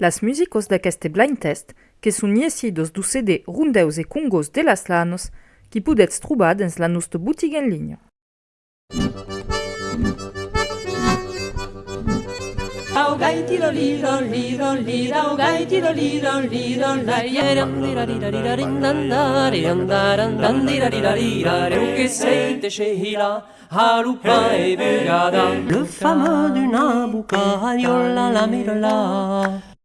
Las músicos d'aquest blind test, que son niecidos du CD Rundeus e Congos de las Lanos, qui pudets trobar dins la nostra boutique en ligne. Au gaiti lo li lo li lo li au gaiti lo li lo li lo la yera dira dira dira rin dan dar e andar andan dira dira dira e o che sei te che hila halupa e vegada le fama d'una buca yo la la mira la